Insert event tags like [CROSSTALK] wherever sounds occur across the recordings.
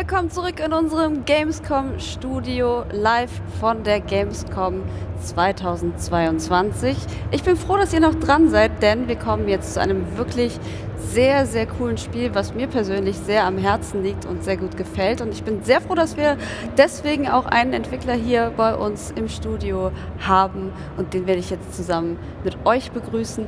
Willkommen zurück in unserem Gamescom Studio live von der Gamescom 2022. Ich bin froh, dass ihr noch dran seid, denn wir kommen jetzt zu einem wirklich sehr, sehr coolen Spiel, was mir persönlich sehr am Herzen liegt und sehr gut gefällt. Und ich bin sehr froh, dass wir deswegen auch einen Entwickler hier bei uns im Studio haben und den werde ich jetzt zusammen mit euch begrüßen.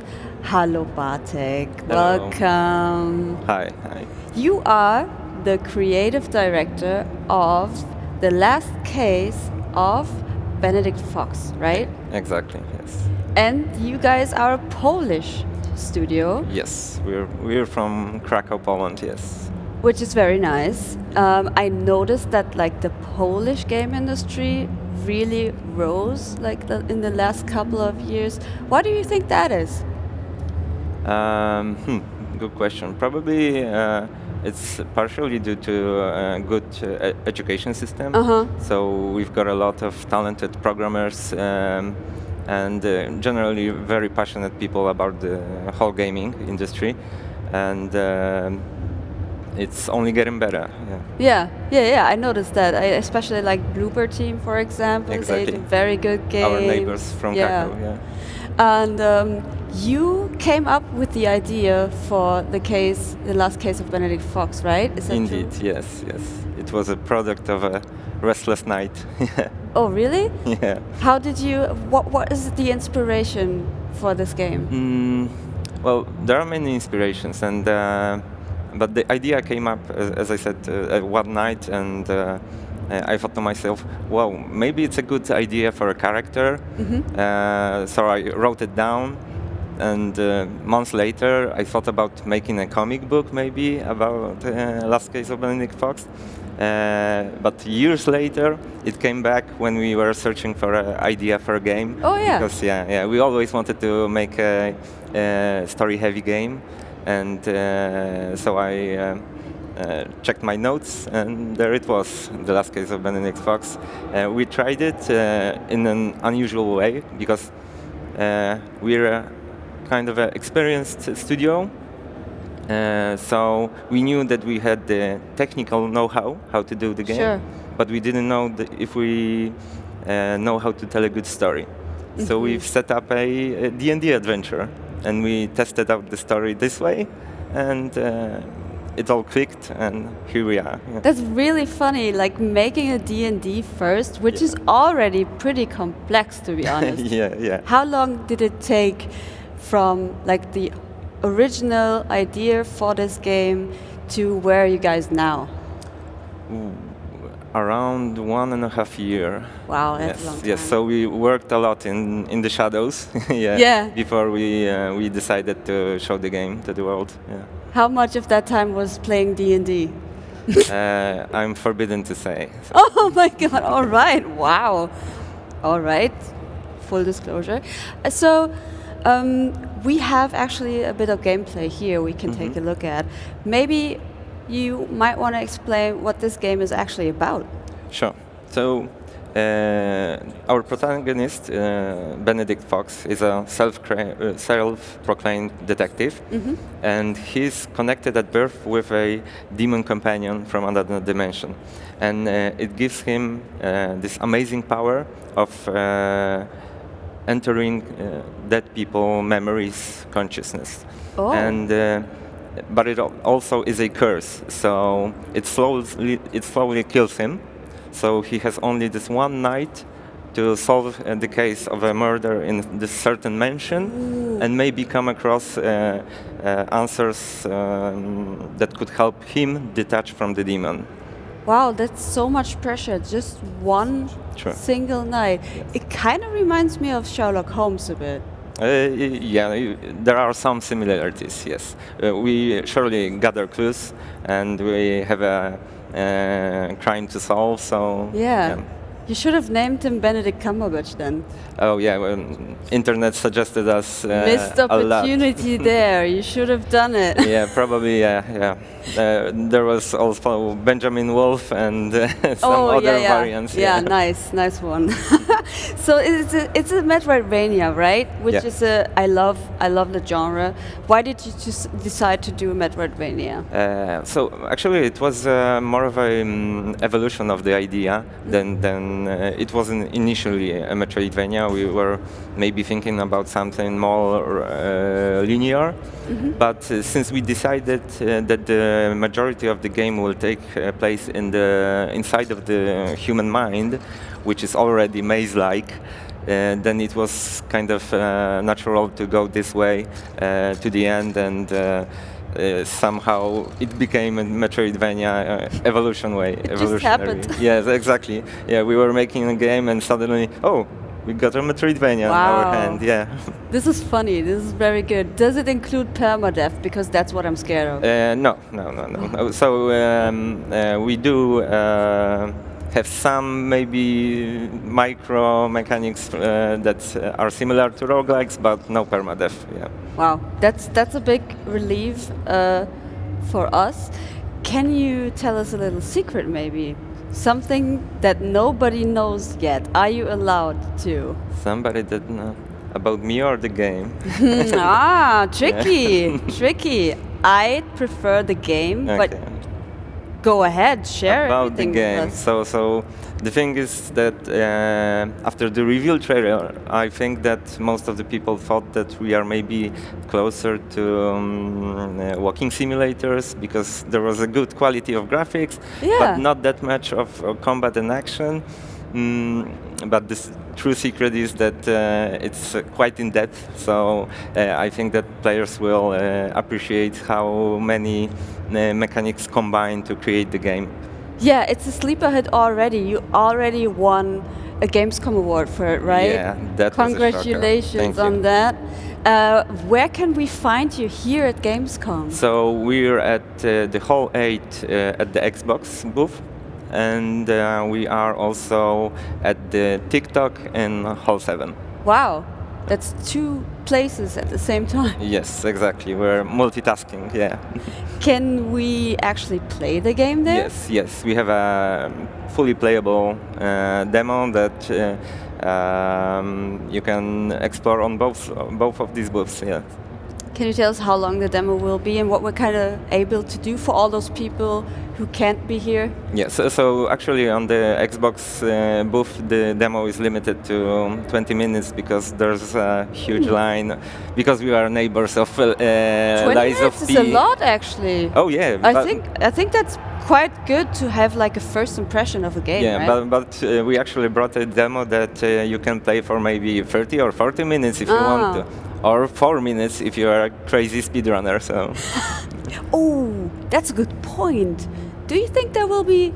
Hallo Bartek, Hello. welcome. Hi, hi. You are the creative director of the last case of Benedict Fox, right? Exactly, yes. And you guys are a Polish studio, Yes, we're, we're from Krakow, Poland, yes. which is very nice. Um, I noticed that like the Polish game industry really rose like the, in the last couple of years. Why do you think that is? Um, hmm, good question. Probably uh, it's partially due to a good uh, education system. Uh-huh. So we've got a lot of talented programmers um, and uh, generally very passionate people about the whole gaming industry. And um it's only getting better. Yeah. Yeah, yeah, yeah. I noticed that. I especially like Bloober Team, for example. They Exactly. do very good games. Our neighbors from yeah. Krakow, yeah. And um, you came up with the idea for the case, the last case of Benedict Fox, right? Indeed, true? yes, yes. It was a product of a restless night. [LAUGHS] Oh, really? yeah. How did you? What What is the inspiration for this game? Mm, well, there are many inspirations, and uh, but the idea came up, as, as I said, uh, uh, one night, and uh, I thought to myself, well, maybe it's a good idea for a character." Uh, so I wrote it down, and uh, months later, I thought about making a comic book, maybe about uh, Last Case of Benedict Fox. Uh, but years later, it came back when we were searching for an idea for a game. Oh, yeah. Because yeah, yeah, we always wanted to make a, a story-heavy game, and uh, so I uh, checked my notes, and there it was, the last case of Benedict Fox. Uh, we tried it uh, in an unusual way because uh, we're kind of an experienced studio. Uh, so we knew that we had the technical know-how how to do the game, Sure. but we didn't know the, if we uh, know how to tell a good story. So we've set up a, D&D adventure, and we tested out the story this way, and uh, it all clicked, and here we are. yeah. That's really funny. Like making a D and D first, which is already pretty complex, to be [LAUGHS] honest. yeah, yeah. How long did it take from like the original idea for this game to where are you guys now? Around one and a half year. Wow, that's yes, a long time. yes. So we worked a lot in, in the shadows, [LAUGHS] yeah, Yeah. Before we uh, we decided to show the game to the world. Yeah. How much of that time was playing D and D? uh, I'm forbidden to say. So, [LAUGHS] Oh my god! All right, wow. All right, full disclosure. Uh, So, um, we have actually a bit of gameplay here. We can take a look at. Maybe you might want to explain what this game is actually about. Sure. So our protagonist, uh, Benedict Fox, is a self uh, self-proclaimed detective, and he's connected at birth with a demon companion from another dimension, and uh, it gives him uh, this amazing power of. Uh, entering uh, dead people memories consciousness. Oh. and uh, but it also is a curse. So it slowly it slowly kills him so he has only this one night to solve uh, the case of a murder in this certain mansion and maybe come across uh, uh, answers um, that could help him detach from the demon Wow, that's so much pressure. Just one Sure. single night. It kind of reminds me of Sherlock Holmes a bit. Uh, yeah, there are some similarities. Yes, uh, we surely gather clues, and we have a uh, crime to solve. So Yeah. You should have named him Benedict Cumberbatch then. Oh yeah, well, internet suggested us uh, Missed opportunity [LAUGHS] there. You should have done it. yeah, probably. Yeah, yeah. Uh, there was also Benjamin Wolf and uh, [LAUGHS] some oh other yeah, yeah. variants. Yeah, nice, nice one. [LAUGHS] so it's a, it's a Metroidvania, right? Which Yeah. is a I love I love the genre. Why did you just decide to do a Metroidvania? Uh, so actually, it was uh, more of an um, evolution of the idea than than uh, it wasn't initially a Metroidvania. We were maybe thinking about something more uh, linear, but uh, since we decided that the majority of the game will take place in the inside of the human mind, which is already maze-like. Uh, then it was kind of uh, natural to go this way uh, to the end and uh, somehow it became a Metroidvania uh, evolution way. just evolutionary. happened. [LAUGHS] yes, exactly. Yeah, we were making a game and suddenly, oh, we got a Metroidvania in our hand. Yeah. [LAUGHS] This is funny. This is very good. Does it include permadeath? Because that's what I'm scared of. Uh, no, no, no, no. no. [LAUGHS] So um, uh, we do uh, have some maybe micro mechanics uh, that are similar to roguelikes, but no permadeath. Yeah. Wow, that's that's a big relief uh, for us. Can you tell us a little secret, maybe? Something that nobody knows yet. Are you allowed to? Somebody that know about me or the game? [LAUGHS] ah, [LAUGHS] tricky, [LAUGHS] tricky. I prefer the game, but Okay. Go ahead, share about the game. So, so the thing is that uh, after the reveal trailer, I think that most of the people thought that we are maybe closer to um, uh, walking simulators because there was a good quality of graphics, Yeah. but not that much of uh, combat and action. Mm, but the true secret is that uh, it's uh, quite in depth. So uh, I think that players will uh, appreciate how many mechanics combine to create the game. Yeah, it's a sleeper hit already. You already won a Gamescom award for it, right? Yeah, that was a. Congratulations on you. that. Uh, where can we find you here at Gamescom? So we're at uh, the Hall 8 uh, at the Xbox booth, and uh, we are also at the TikTok in Hall 7. Wow, that's two places at the same time. Yes, exactly. We're multitasking. Yeah. Can we actually play the game there? Yes, yes. We have a fully playable uh, demo that uh, um, you can explore on both both of these booths. Yeah. Can you tell us how long the demo will be and what we're kind of able to do for all those people who can't be here? Yeah, so, so actually on the Xbox uh, booth, the demo is limited to um, 20 minutes because there's a huge line, because we are neighbors of uh, 20 Lies minutes of is P. a lot, actually. Oh yeah, I think I think that's quite good to have like a first impression of a game, Yeah, right? but, but uh, we actually brought a demo that uh, you can play for maybe 30 or 40 minutes if you Ah. want to, or 4 minutes if you are a crazy speedrunner. So [LAUGHS] Oh, that's a good point. Do you think there will be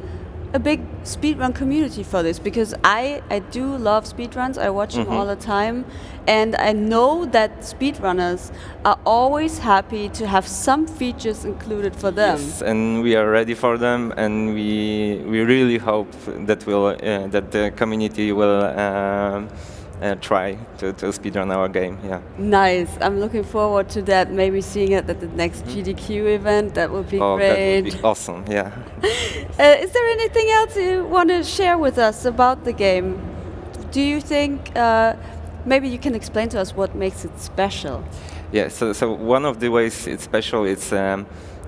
a big speedrun community for this? Because I, I do love speedruns, I watch them all the time, and I know that speedrunners are always happy to have some features included for them. yes, and we are ready for them, and we we really hope that will uh, that the community will. um uh, try to, to speedrun our game, yeah. Nice. I'm looking forward to that. Maybe seeing it at the next GDQ event. That would be oh, great. that would be [LAUGHS] awesome, yeah. Uh, is there anything else you want to share with us about the game? Do you think uh, maybe you can explain to us what makes it special? Yeah, so, so one of the ways it's special is um,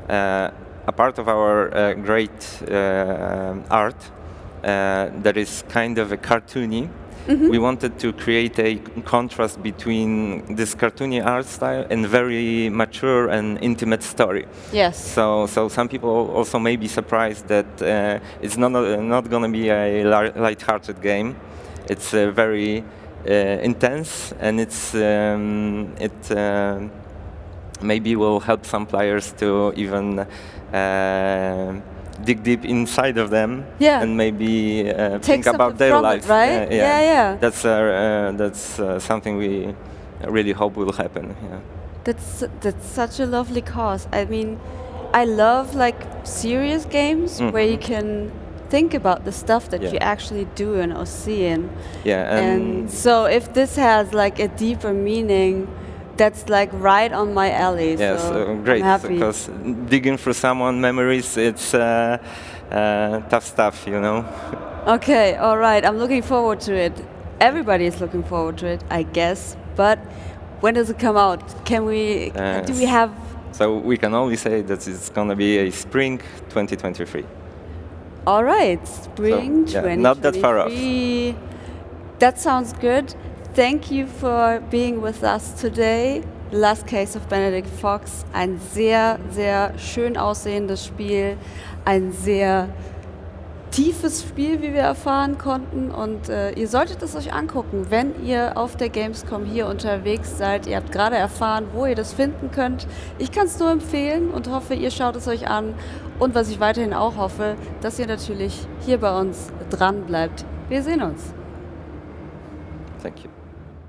uh, a part of our uh, great uh, art that is kind of a cartoony. We wanted to create a contrast between this cartoony art style and very mature and intimate story. Yes. So, so some people also may be surprised that uh, it's not uh, not going to be a light-hearted game. It's uh, very uh, intense, and it's um, it uh, maybe will help some players to even uh, dig deep inside of them Yeah. and maybe uh, think about their from it, right? Uh, Yeah, yeah. That's uh, uh, that's uh, something we really hope will happen. Yeah. That's that's such a lovely cause. I mean, I love like serious games where you can think about the stuff that Yeah. you actually do and in Ocean. Yeah, And and, so if this has like a deeper meaning, that's like right on my alley. yes, so uh, I'm great. happy. Because digging through someone memories, it's uh, uh, tough stuff, you know. [LAUGHS] Okay, all right. I'm looking forward to it. Everybody is looking forward to it, I guess. But when does it come out? Can we? Uh, do we have? So we can only say that it's gonna be a spring 2023. All right, spring So, yeah, not that far off. That sounds good. Thank you for being with us today. Last Case of Benedict Fox. Ein sehr, sehr schön aussehendes Spiel. Ein sehr tiefes Spiel, wie wir erfahren konnten. Und äh, ihr solltet es euch angucken, wenn ihr auf der Gamescom hier unterwegs seid. Ihr habt gerade erfahren, wo ihr das finden könnt. Ich kann es nur empfehlen und hoffe, ihr schaut es euch an. Und was ich weiterhin auch hoffe, dass ihr natürlich hier bei uns dran bleibt. Wir sehen uns. Thank you.